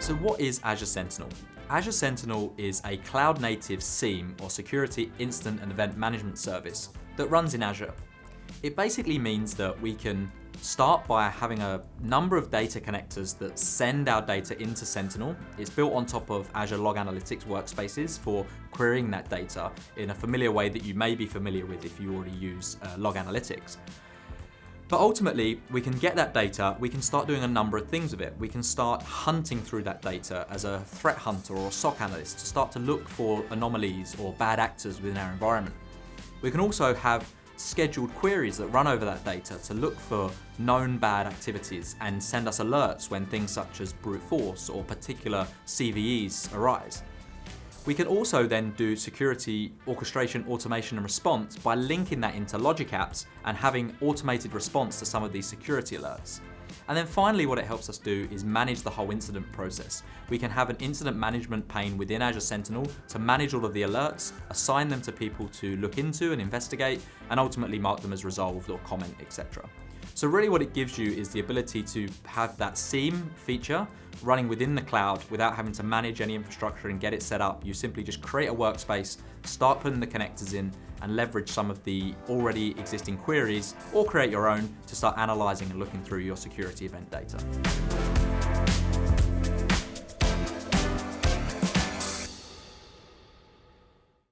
So what is Azure Sentinel? Azure Sentinel is a cloud-native SIEM or Security Incident and Event Management Service that runs in Azure. It basically means that we can start by having a number of data connectors that send our data into Sentinel. It's built on top of Azure Log Analytics workspaces for querying that data in a familiar way that you may be familiar with if you already use uh, Log Analytics. But ultimately, we can get that data, we can start doing a number of things with it. We can start hunting through that data as a threat hunter or a SOC analyst to start to look for anomalies or bad actors within our environment. We can also have scheduled queries that run over that data to look for known bad activities and send us alerts when things such as brute force or particular CVEs arise. We can also then do security orchestration, automation and response by linking that into Logic Apps and having automated response to some of these security alerts. And then finally, what it helps us do is manage the whole incident process. We can have an incident management pane within Azure Sentinel to manage all of the alerts, assign them to people to look into and investigate, and ultimately mark them as resolved or comment, etc. So really what it gives you is the ability to have that SIEM feature running within the cloud without having to manage any infrastructure and get it set up. You simply just create a workspace, start putting the connectors in and leverage some of the already existing queries or create your own to start analyzing and looking through your security event data.